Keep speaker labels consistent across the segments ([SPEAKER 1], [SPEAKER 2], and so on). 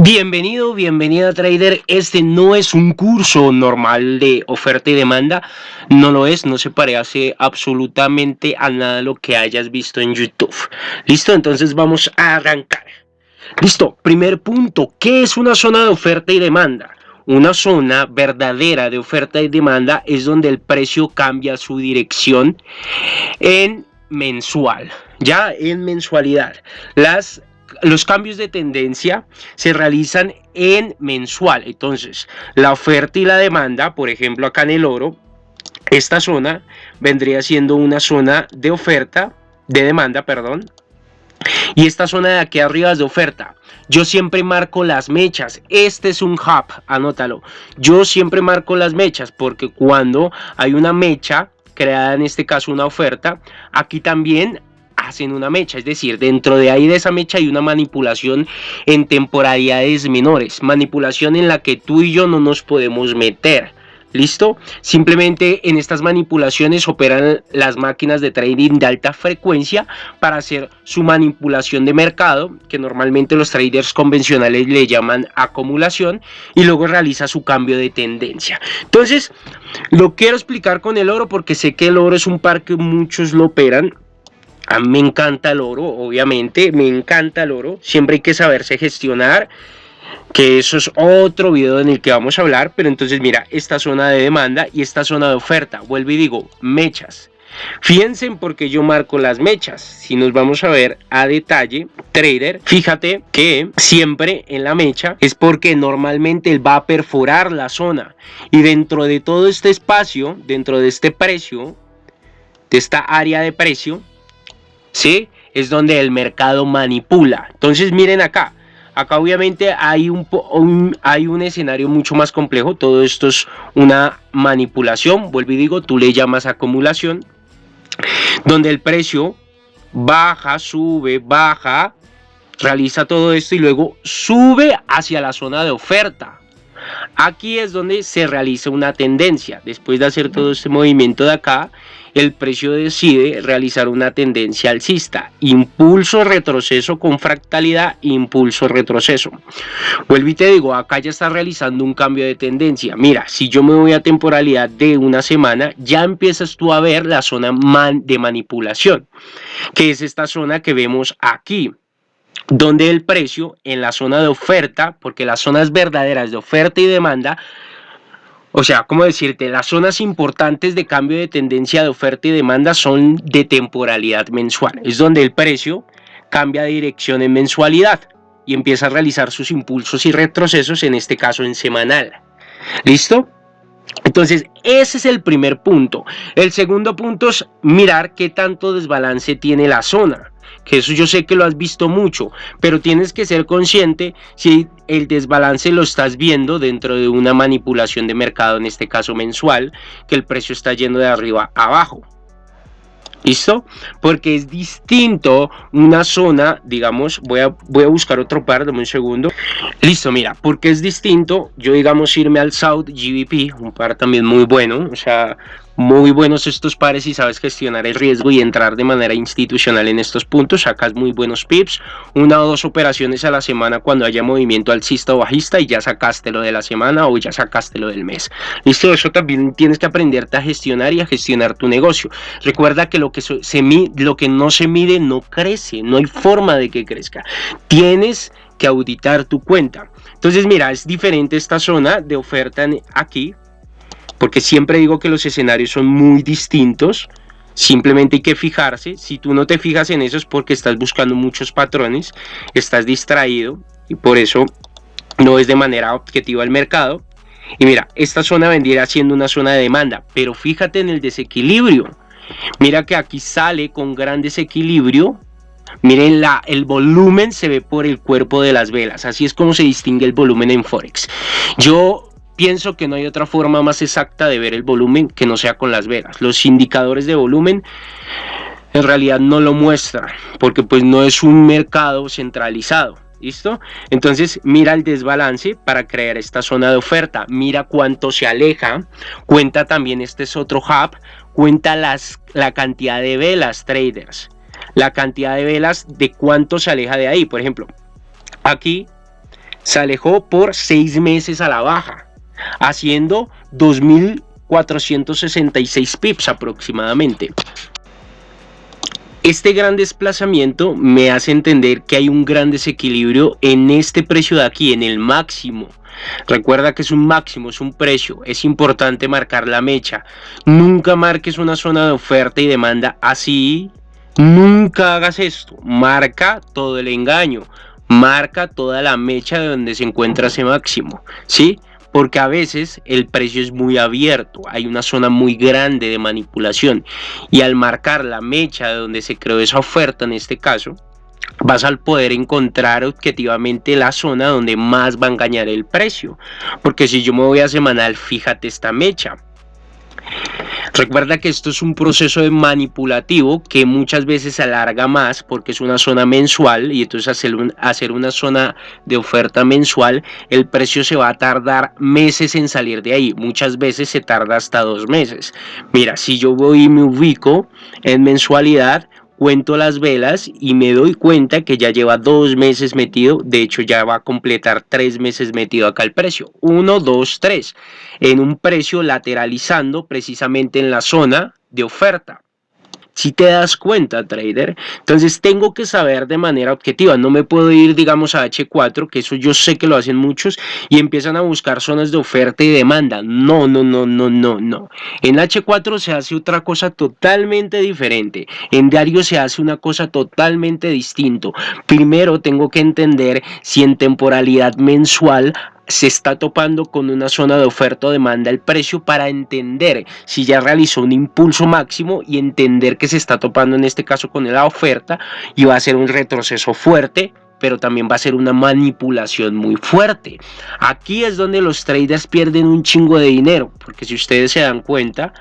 [SPEAKER 1] Bienvenido, bienvenida trader. Este no es un curso normal de oferta y demanda. No lo es, no se parece absolutamente a nada lo que hayas visto en YouTube. ¿Listo? Entonces vamos a arrancar. Listo, primer punto. ¿Qué es una zona de oferta y demanda? Una zona verdadera de oferta y demanda es donde el precio cambia su dirección en mensual, ya en mensualidad. Las los cambios de tendencia se realizan en mensual. Entonces, la oferta y la demanda, por ejemplo, acá en el oro, esta zona vendría siendo una zona de oferta, de demanda, perdón. Y esta zona de aquí arriba es de oferta. Yo siempre marco las mechas. Este es un hub, anótalo. Yo siempre marco las mechas porque cuando hay una mecha creada en este caso una oferta, aquí también hacen una mecha, es decir, dentro de ahí de esa mecha hay una manipulación en temporalidades menores, manipulación en la que tú y yo no nos podemos meter. ¿Listo? Simplemente en estas manipulaciones operan las máquinas de trading de alta frecuencia para hacer su manipulación de mercado, que normalmente los traders convencionales le llaman acumulación, y luego realiza su cambio de tendencia. Entonces, lo quiero explicar con el oro porque sé que el oro es un par que muchos lo operan, me encanta el oro, obviamente, me encanta el oro. Siempre hay que saberse gestionar, que eso es otro video en el que vamos a hablar. Pero entonces mira, esta zona de demanda y esta zona de oferta. Vuelvo y digo, mechas. Fíjense en por qué yo marco las mechas. Si nos vamos a ver a detalle, trader, fíjate que siempre en la mecha es porque normalmente él va a perforar la zona. Y dentro de todo este espacio, dentro de este precio, de esta área de precio, ¿sí? Es donde el mercado manipula. Entonces miren acá, acá obviamente hay un, hay un escenario mucho más complejo, todo esto es una manipulación, vuelvo y digo, tú le llamas acumulación, donde el precio baja, sube, baja, realiza todo esto y luego sube hacia la zona de oferta. Aquí es donde se realiza una tendencia. Después de hacer todo este movimiento de acá, el precio decide realizar una tendencia alcista. Impulso, retroceso con fractalidad, impulso, retroceso. Vuelvo y te digo, acá ya está realizando un cambio de tendencia. Mira, si yo me voy a temporalidad de una semana, ya empiezas tú a ver la zona de manipulación, que es esta zona que vemos aquí donde el precio en la zona de oferta, porque las zonas verdaderas de oferta y demanda o sea, ¿cómo decirte? Las zonas importantes de cambio de tendencia de oferta y demanda son de temporalidad mensual. Es donde el precio cambia de dirección en mensualidad y empieza a realizar sus impulsos y retrocesos, en este caso en semanal. ¿Listo? Entonces, ese es el primer punto. El segundo punto es mirar qué tanto desbalance tiene la zona que eso yo sé que lo has visto mucho, pero tienes que ser consciente si el desbalance lo estás viendo dentro de una manipulación de mercado, en este caso mensual, que el precio está yendo de arriba a abajo. ¿Listo? Porque es distinto una zona, digamos, voy a, voy a buscar otro par, dame un segundo. Listo, mira, porque es distinto, yo digamos irme al South GBP, un par también muy bueno, o sea, muy buenos estos pares y sabes gestionar el riesgo y entrar de manera institucional en estos puntos, sacas muy buenos pips, una o dos operaciones a la semana cuando haya movimiento alcista o bajista y ya sacaste lo de la semana o ya sacaste lo del mes. Listo, eso también tienes que aprenderte a gestionar y a gestionar tu negocio. Recuerda que lo que, se lo que no se mide no crece, no hay forma de que crezca. Tienes que auditar tu cuenta. Entonces mira, es diferente esta zona de oferta aquí porque siempre digo que los escenarios son muy distintos, simplemente hay que fijarse, si tú no te fijas en eso es porque estás buscando muchos patrones, estás distraído y por eso no es de manera objetiva el mercado. Y mira, esta zona vendría siendo una zona de demanda, pero fíjate en el desequilibrio. Mira que aquí sale con gran desequilibrio. Miren, la, el volumen se ve por el cuerpo de las velas. Así es como se distingue el volumen en Forex. Yo Pienso que no hay otra forma más exacta de ver el volumen que no sea con las velas. Los indicadores de volumen en realidad no lo muestran porque pues no es un mercado centralizado. ¿Listo? Entonces mira el desbalance para crear esta zona de oferta. Mira cuánto se aleja. Cuenta también, este es otro hub. Cuenta las, la cantidad de velas traders. La cantidad de velas de cuánto se aleja de ahí. Por ejemplo, aquí se alejó por seis meses a la baja, haciendo 2.466 pips aproximadamente. Este gran desplazamiento me hace entender que hay un gran desequilibrio en este precio de aquí, en el máximo. Recuerda que es un máximo, es un precio, es importante marcar la mecha. Nunca marques una zona de oferta y demanda así. Nunca hagas esto, marca todo el engaño, marca toda la mecha de donde se encuentra ese máximo, ¿sí? Porque a veces el precio es muy abierto, hay una zona muy grande de manipulación y al marcar la mecha de donde se creó esa oferta en este caso, vas a poder encontrar objetivamente la zona donde más va a engañar el precio, porque si yo me voy a semanal, fíjate esta mecha, Recuerda que esto es un proceso de manipulativo que muchas veces alarga más porque es una zona mensual y entonces hacer, hacer una zona de oferta mensual, el precio se va a tardar meses en salir de ahí. Muchas veces se tarda hasta dos meses. Mira, si yo voy y me ubico en mensualidad, cuento las velas y me doy cuenta que ya lleva dos meses metido, de hecho ya va a completar tres meses metido acá el precio, uno, dos, tres, en un precio lateralizando precisamente en la zona de oferta si te das cuenta, trader. Entonces tengo que saber de manera objetiva. No me puedo ir, digamos, a H4, que eso yo sé que lo hacen muchos, y empiezan a buscar zonas de oferta y demanda. No, no, no, no, no, no. En H4 se hace otra cosa totalmente diferente. En diario se hace una cosa totalmente distinto. Primero tengo que entender si en temporalidad mensual se está topando con una zona de oferta o demanda el precio para entender si ya realizó un impulso máximo y entender que se está topando en este caso con la oferta y va a ser un retroceso fuerte pero también va a ser una manipulación muy fuerte. Aquí es donde los traders pierden un chingo de dinero, porque si ustedes se dan cuenta,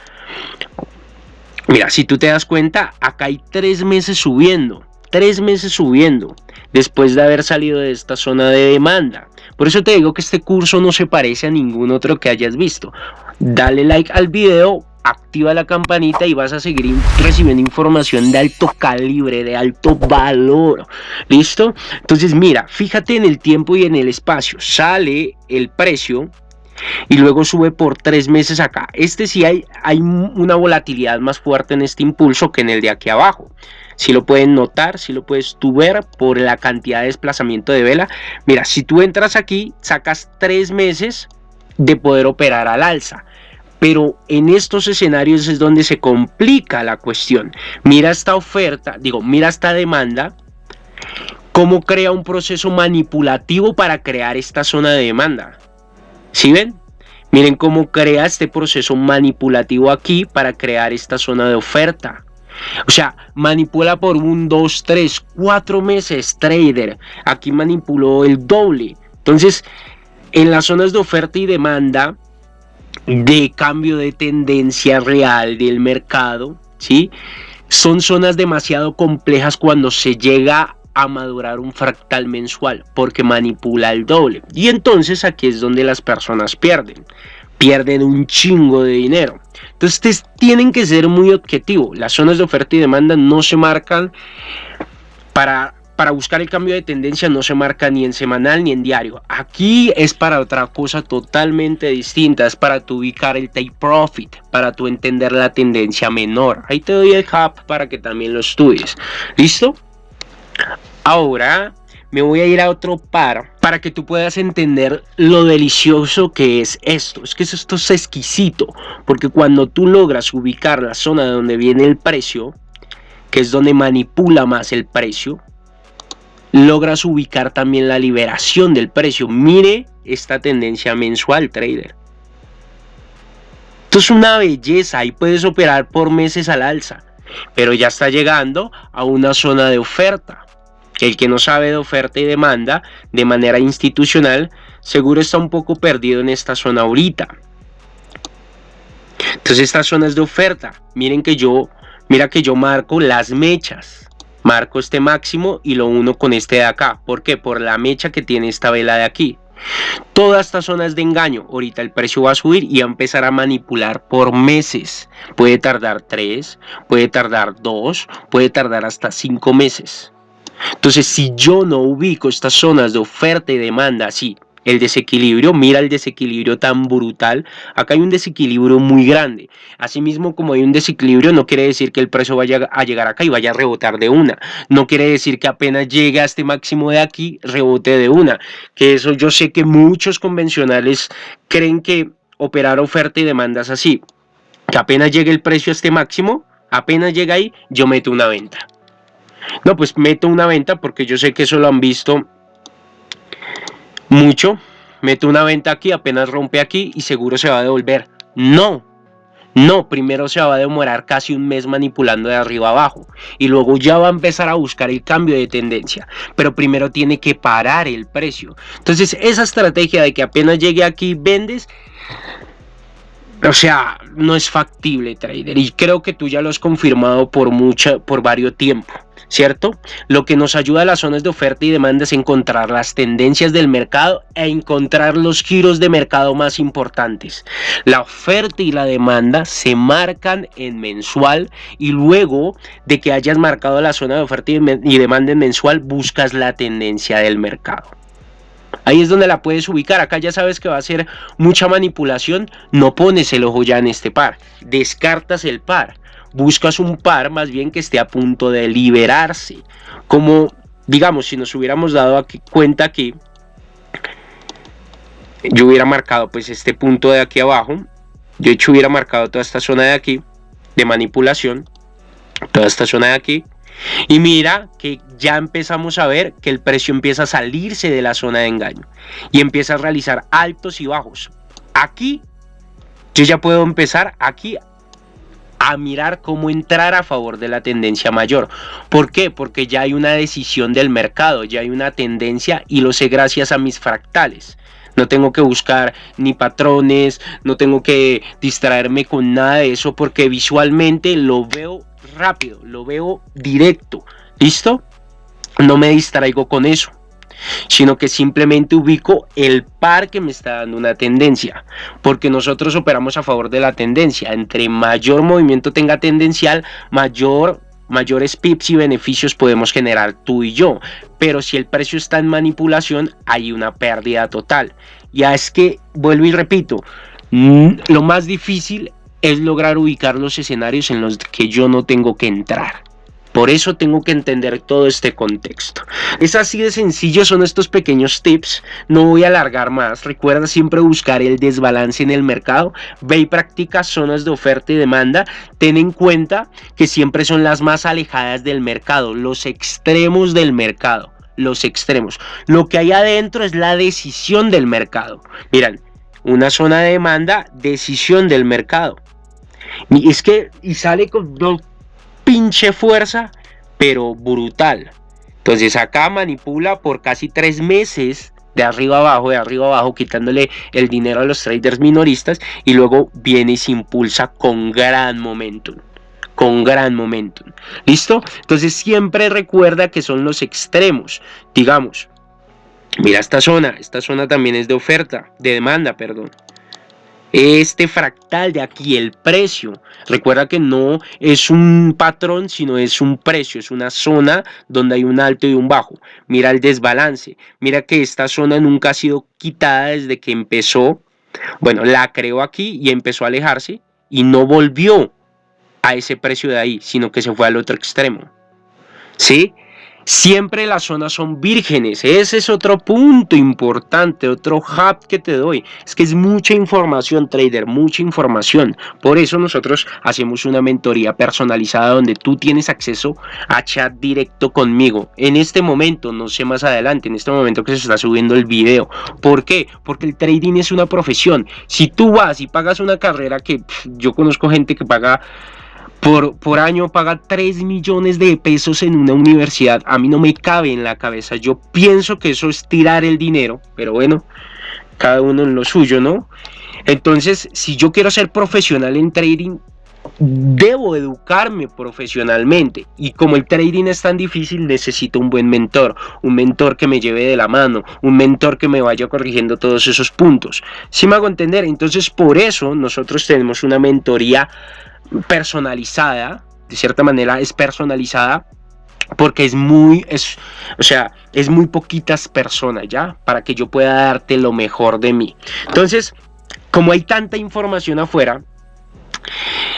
[SPEAKER 1] mira, si tú te das cuenta, acá hay tres meses subiendo, tres meses subiendo, después de haber salido de esta zona de demanda. Por eso te digo que este curso no se parece a ningún otro que hayas visto. Dale like al video, activa la campanita y vas a seguir recibiendo información de alto calibre, de alto valor. ¿Listo? Entonces mira, fíjate en el tiempo y en el espacio. Sale el precio y luego sube por tres meses acá. Este sí hay, hay una volatilidad más fuerte en este impulso que en el de aquí abajo si lo pueden notar, si lo puedes tú ver por la cantidad de desplazamiento de vela. Mira, si tú entras aquí, sacas tres meses de poder operar al alza. Pero en estos escenarios es donde se complica la cuestión. Mira esta oferta, digo, mira esta demanda, cómo crea un proceso manipulativo para crear esta zona de demanda. ¿Sí ven? Miren cómo crea este proceso manipulativo aquí para crear esta zona de oferta. O sea, manipula por un, dos, tres, cuatro meses trader. Aquí manipuló el doble. Entonces, en las zonas de oferta y demanda, de cambio de tendencia real del mercado, ¿sí? Son zonas demasiado complejas cuando se llega a madurar un fractal mensual porque manipula el doble. Y entonces aquí es donde las personas pierden pierden un chingo de dinero. Entonces tienen que ser muy objetivos. Las zonas de oferta y demanda no se marcan para, para buscar el cambio de tendencia, no se marca ni en semanal ni en diario. Aquí es para otra cosa totalmente distinta. Es para tu ubicar el take profit, para tu entender la tendencia menor. Ahí te doy el hub para que también lo estudies. ¿Listo? Ahora me voy a ir a otro par para que tú puedas entender lo delicioso que es esto. Es que esto es exquisito, porque cuando tú logras ubicar la zona de donde viene el precio, que es donde manipula más el precio, logras ubicar también la liberación del precio. Mire esta tendencia mensual, trader. Esto es una belleza y puedes operar por meses al alza, pero ya está llegando a una zona de oferta. El que no sabe de oferta y demanda de manera institucional, seguro está un poco perdido en esta zona ahorita. Entonces estas zonas de oferta, miren que yo, mira que yo marco las mechas. Marco este máximo y lo uno con este de acá. ¿Por qué? Por la mecha que tiene esta vela de aquí. Todas estas zonas de engaño, ahorita el precio va a subir y va a empezar a manipular por meses. Puede tardar 3, puede tardar 2, puede tardar hasta 5 meses. Entonces, si yo no ubico estas zonas de oferta y demanda así, el desequilibrio, mira el desequilibrio tan brutal, acá hay un desequilibrio muy grande, asimismo como hay un desequilibrio no quiere decir que el precio vaya a llegar acá y vaya a rebotar de una, no quiere decir que apenas llegue a este máximo de aquí, rebote de una, que eso yo sé que muchos convencionales creen que operar oferta y demanda es así, que apenas llegue el precio a este máximo, apenas llega ahí, yo meto una venta. No, pues meto una venta porque yo sé que eso lo han visto mucho, meto una venta aquí, apenas rompe aquí y seguro se va a devolver. No, no, primero se va a demorar casi un mes manipulando de arriba abajo y luego ya va a empezar a buscar el cambio de tendencia, pero primero tiene que parar el precio. Entonces esa estrategia de que apenas llegue aquí vendes, o sea, no es factible trader y creo que tú ya lo has confirmado por mucha, por varios tiempo. ¿Cierto? Lo que nos ayuda a las zonas de oferta y demanda es encontrar las tendencias del mercado e encontrar los giros de mercado más importantes. La oferta y la demanda se marcan en mensual y luego de que hayas marcado la zona de oferta y demanda en mensual, buscas la tendencia del mercado. Ahí es donde la puedes ubicar. Acá ya sabes que va a ser mucha manipulación. No pones el ojo ya en este par. Descartas el par buscas un par más bien que esté a punto de liberarse. Como, digamos, si nos hubiéramos dado aquí cuenta que yo hubiera marcado pues este punto de aquí abajo, yo hecho hubiera marcado toda esta zona de aquí de manipulación, toda esta zona de aquí, y mira que ya empezamos a ver que el precio empieza a salirse de la zona de engaño y empieza a realizar altos y bajos. Aquí yo ya puedo empezar aquí a mirar cómo entrar a favor de la tendencia mayor. ¿Por qué? Porque ya hay una decisión del mercado, ya hay una tendencia y lo sé gracias a mis fractales. No tengo que buscar ni patrones, no tengo que distraerme con nada de eso porque visualmente lo veo rápido, lo veo directo. ¿Listo? No me distraigo con eso sino que simplemente ubico el par que me está dando una tendencia, porque nosotros operamos a favor de la tendencia. Entre mayor movimiento tenga tendencial, mayor mayores pips y beneficios podemos generar tú y yo. Pero si el precio está en manipulación, hay una pérdida total. Ya es que, vuelvo y repito, lo más difícil es lograr ubicar los escenarios en los que yo no tengo que entrar. Por eso tengo que entender todo este contexto. Es así de sencillo, son estos pequeños tips. No voy a alargar más. Recuerda siempre buscar el desbalance en el mercado. Ve y practica zonas de oferta y demanda. Ten en cuenta que siempre son las más alejadas del mercado, los extremos del mercado. Los extremos. Lo que hay adentro es la decisión del mercado. Miran, una zona de demanda, decisión del mercado. Y es que, y sale con pinche fuerza, pero brutal. Entonces acá manipula por casi tres meses de arriba abajo, de arriba abajo, quitándole el dinero a los traders minoristas y luego viene y se impulsa con gran momentum con gran momentum. ¿Listo? Entonces siempre recuerda que son los extremos. Digamos, mira esta zona, esta zona también es de oferta, de demanda, perdón este fractal de aquí, el precio. Recuerda que no es un patrón, sino es un precio, es una zona donde hay un alto y un bajo. Mira el desbalance, mira que esta zona nunca ha sido quitada desde que empezó. Bueno, la creó aquí y empezó a alejarse y no volvió a ese precio de ahí, sino que se fue al otro extremo. ¿Sí? Siempre las zonas son vírgenes. Ese es otro punto importante, otro hub que te doy. Es que es mucha información, trader, mucha información. Por eso nosotros hacemos una mentoría personalizada donde tú tienes acceso a chat directo conmigo. En este momento, no sé más adelante, en este momento que se está subiendo el video. ¿Por qué? Porque el trading es una profesión. Si tú vas y pagas una carrera que yo conozco gente que paga por, por año paga 3 millones de pesos en una universidad, a mí no me cabe en la cabeza. Yo pienso que eso es tirar el dinero, pero bueno, cada uno en lo suyo, ¿no? Entonces, si yo quiero ser profesional en trading, debo educarme profesionalmente y como el trading es tan difícil necesito un buen mentor un mentor que me lleve de la mano un mentor que me vaya corrigiendo todos esos puntos si me hago entender entonces por eso nosotros tenemos una mentoría personalizada, de cierta manera es personalizada, porque es muy, es, o sea, es muy poquitas personas, ¿ya? Para que yo pueda darte lo mejor de mí. Entonces, como hay tanta información afuera,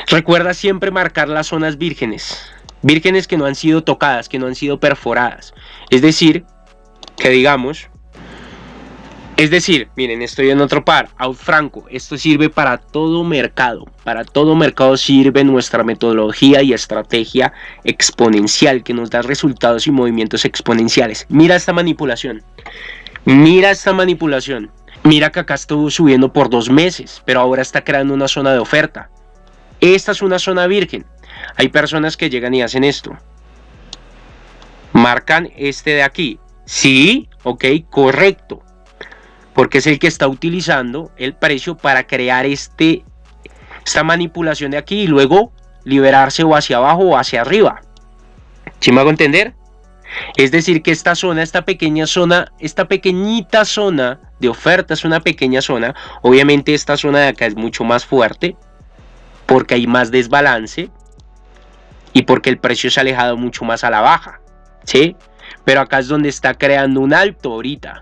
[SPEAKER 1] recuerda siempre marcar las zonas vírgenes, vírgenes que no han sido tocadas, que no han sido perforadas. Es decir, que digamos, es decir, miren, estoy en otro par, out franco, esto sirve para todo mercado, para todo mercado sirve nuestra metodología y estrategia exponencial que nos da resultados y movimientos exponenciales. Mira esta manipulación, mira esta manipulación, mira que acá estuvo subiendo por dos meses, pero ahora está creando una zona de oferta. Esta es una zona virgen, hay personas que llegan y hacen esto, marcan este de aquí, sí, ok, correcto porque es el que está utilizando el precio para crear este, esta manipulación de aquí y luego liberarse o hacia abajo o hacia arriba. ¿Sí me hago entender? Es decir, que esta zona, esta pequeña zona, esta pequeñita zona de oferta es una pequeña zona. Obviamente esta zona de acá es mucho más fuerte porque hay más desbalance y porque el precio se ha alejado mucho más a la baja. ¿Sí? Pero acá es donde está creando un alto ahorita.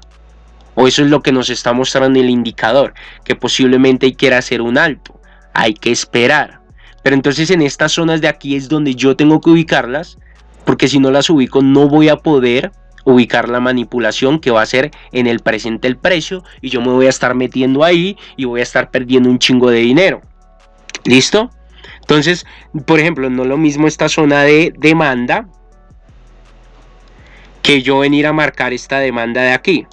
[SPEAKER 1] O eso es lo que nos está mostrando el indicador, que posiblemente que hacer un alto. Hay que esperar. Pero entonces en estas zonas de aquí es donde yo tengo que ubicarlas, porque si no las ubico no voy a poder ubicar la manipulación que va a ser en el presente el precio y yo me voy a estar metiendo ahí y voy a estar perdiendo un chingo de dinero. ¿Listo? Entonces, por ejemplo, no lo mismo esta zona de demanda que yo venir a marcar esta demanda de aquí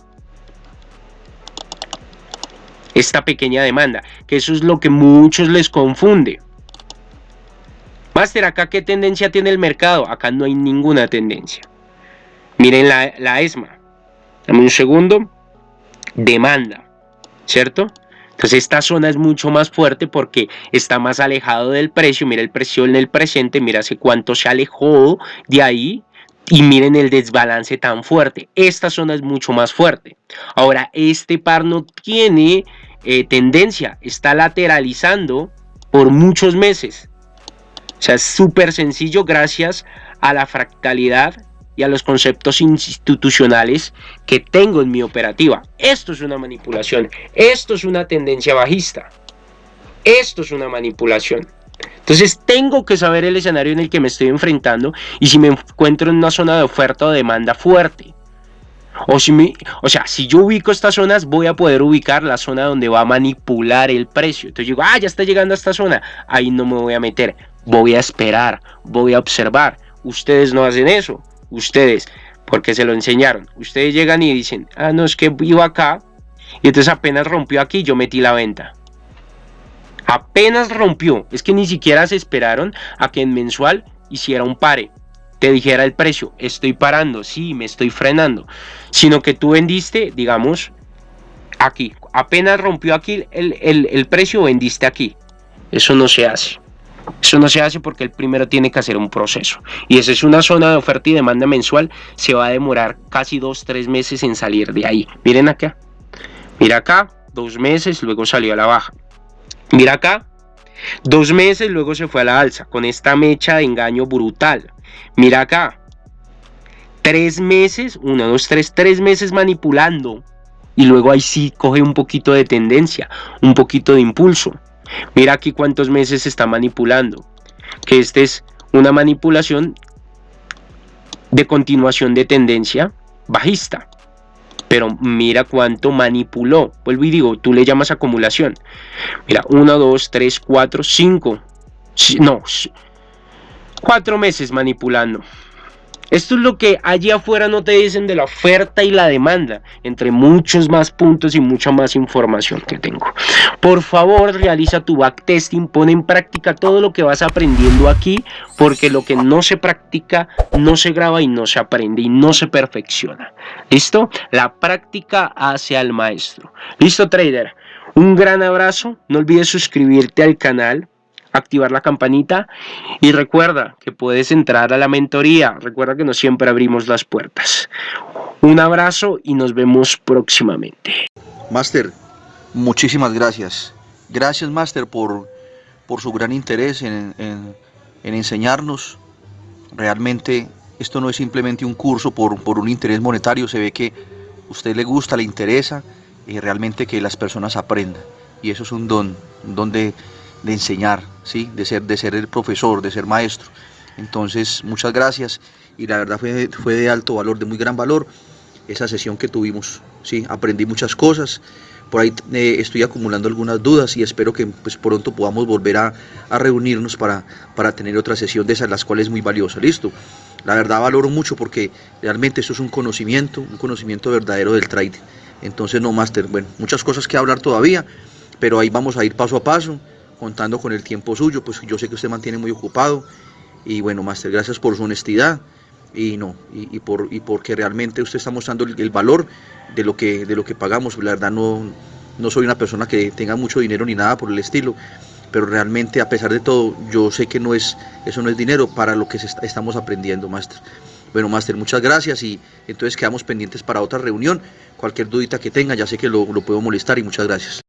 [SPEAKER 1] esta pequeña demanda, que eso es lo que muchos les confunde. Master, ¿acá qué tendencia tiene el mercado? Acá no hay ninguna tendencia. Miren la, la ESMA. Dame un segundo. Demanda, ¿cierto? Entonces esta zona es mucho más fuerte porque está más alejado del precio. Mira el precio en el presente, mira hace cuánto se alejó de ahí. Y miren el desbalance tan fuerte. Esta zona es mucho más fuerte. Ahora, este par no tiene eh, tendencia, está lateralizando por muchos meses. O sea, es súper sencillo gracias a la fractalidad y a los conceptos institucionales que tengo en mi operativa. Esto es una manipulación, esto es una tendencia bajista, esto es una manipulación. Entonces tengo que saber el escenario en el que me estoy enfrentando y si me encuentro en una zona de oferta o demanda fuerte. O, si o sea, si yo ubico estas zonas, voy a poder ubicar la zona donde va a manipular el precio. Entonces digo, ah, ya está llegando a esta zona. Ahí no me voy a meter. Voy a esperar, voy a observar. Ustedes no hacen eso. Ustedes, porque se lo enseñaron. Ustedes llegan y dicen, ah, no, es que iba acá. Y entonces apenas rompió aquí, yo metí la venta. Apenas rompió. Es que ni siquiera se esperaron a que en mensual hiciera un pare te dijera el precio, estoy parando, sí, me estoy frenando, sino que tú vendiste, digamos, aquí, apenas rompió aquí el, el precio, vendiste aquí. Eso no se hace. Eso no se hace porque el primero tiene que hacer un proceso. Y esa es una zona de oferta y demanda mensual. Se va a demorar casi dos, tres meses en salir de ahí. Miren acá. Mira acá, dos meses, luego salió a la baja. Mira acá, dos meses, luego se fue a la alza. Con esta mecha de engaño brutal. Mira acá. Tres meses, uno, dos, tres, tres meses manipulando. Y luego ahí sí coge un poquito de tendencia, un poquito de impulso. Mira aquí cuántos meses está manipulando. Que esta es una manipulación de continuación de tendencia bajista. Pero mira cuánto manipuló. Vuelvo y digo, tú le llamas acumulación. Mira, 1, 2, 3, 4, 5. No, cuatro meses manipulando. Esto es lo que allí afuera no te dicen de la oferta y la demanda, entre muchos más puntos y mucha más información que tengo. Por favor, realiza tu backtesting, pon en práctica todo lo que vas aprendiendo aquí, porque lo que no se practica no se graba y no se aprende y no se perfecciona. ¿Listo? La práctica hace al maestro. ¿Listo, trader? Un gran abrazo, no olvides suscribirte al canal, activar la campanita y recuerda que puedes entrar a la mentoría. Recuerda que no siempre abrimos las puertas. Un abrazo y nos vemos próximamente.
[SPEAKER 2] Master, muchísimas gracias. Gracias, Master, por, por su gran interés en, en enseñarnos. Realmente esto no es simplemente un curso por, por un interés monetario, se ve que a usted le gusta, le interesa y realmente que las personas aprendan. Y eso es un don, un don de, de enseñar, ¿sí? de, ser, de ser el profesor, de ser maestro. Entonces, muchas gracias y la verdad fue, fue de alto valor, de muy gran valor esa sesión que tuvimos. ¿sí? Aprendí muchas cosas, por ahí eh, estoy acumulando algunas dudas y espero que pues, pronto podamos volver a, a, reunirnos para, para tener otra sesión de esas, las cuales es muy valiosa. Listo. La verdad valoro mucho porque realmente esto es un conocimiento, un conocimiento verdadero del trading. Entonces, no, Master, bueno, muchas cosas que hablar todavía, pero ahí vamos a ir paso a paso, contando con el tiempo suyo, pues yo sé que usted mantiene muy ocupado. Y bueno, Master, gracias por su honestidad y no, y, por, y porque realmente usted está mostrando el, valor de lo, que, de lo que pagamos. La verdad no, no soy una persona que tenga mucho dinero ni nada por el estilo, pero realmente a pesar de todo, yo sé que no es, eso no es dinero para lo que estamos aprendiendo, Master. Bueno, Master, muchas gracias y entonces quedamos pendientes para otra reunión. Cualquier dudita que tenga, ya sé que lo puedo molestar y muchas gracias.